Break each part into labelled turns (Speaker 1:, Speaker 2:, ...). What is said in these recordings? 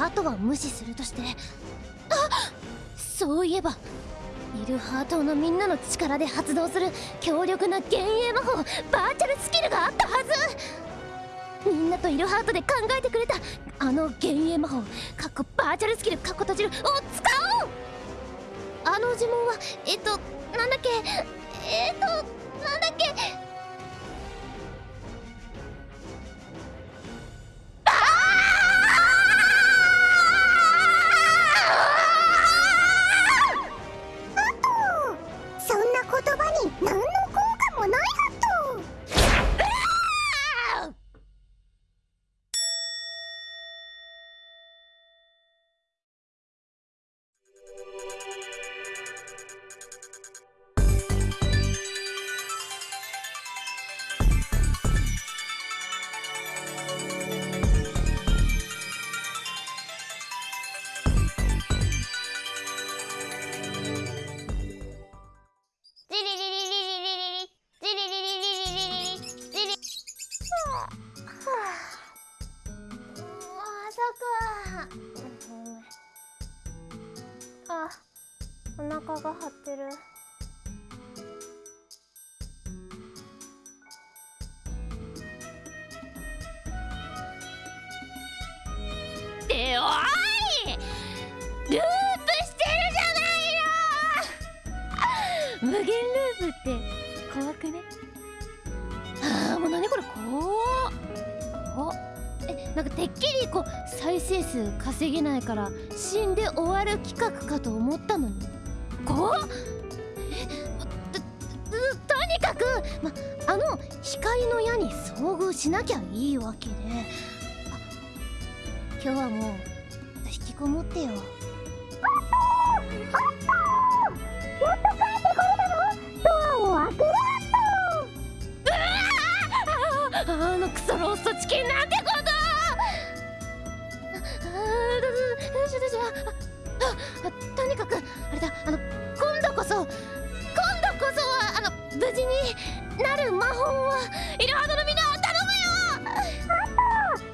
Speaker 1: ハートは無視するとして。あそういえばイルハートのみんなの力で発動する強力な幻影魔法バーチャルスキルがあったはず。みんなとイルハートで考えてくれたあの幻影魔法かっこバーチャルスキルかっこ閉じるを使おう。あの呪文はえっとなんだっけ？えっとなんだっけ？あお腹が張ってる。っておい！ループしてるじゃないの無限ループって怖くね？ああもう何これ？怖っ。おなんかてっきりこう再生数稼げないから死んで終わる企画かと思ったのに。こうとにかく、ま、あの光の矢に遭遇しなきゃいいわけで。今日はもう引きこもってよ。やっと帰ってこれたのドアを開けろあのクソローストチキンとにかくあれだあの今度こそ今度こそはあの無事になる魔法をイルハードのみんな頼むよ！あんた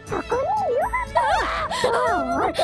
Speaker 1: そこにいるはず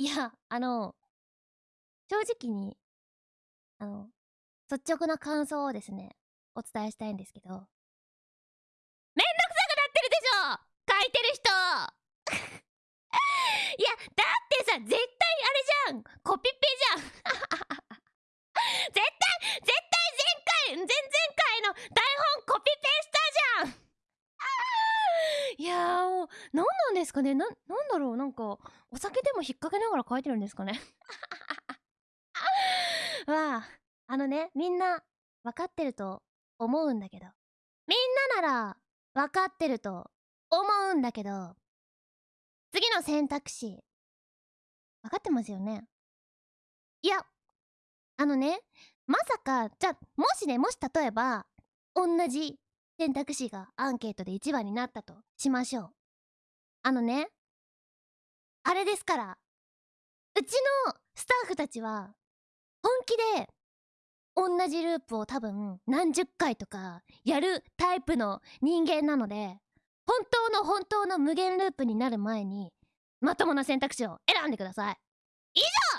Speaker 1: いや、あの、正直に、あの、率直な感想をですね、お伝えしたいんですけど、めんどくさくなってるでしょ！書いてる人！いや、だってさ、絶対あれじゃん！コピペじゃん絶対、絶対前回、前々回の台本コピペしたじゃんいやーもう、何なんですかねな、なんだろうなんか、お酒でも引っ掛けながら書いてるんですかね わあ、あのね、みんな、分かってると思うんだけど。みんななら、分かってると思うんだけど、次の選択肢、分かってますよねいや、あのね、まさか、じゃ、もしね、もし例えば、同じ選択肢がアンケートで1番になったとしましょう。あのね、あれですから、うちのスタッフたちは、本気で、同じループを多分何十回とかやるタイプの人間なので、本当の本当の無限ループになる前に、まともな選択肢を選んでください。以上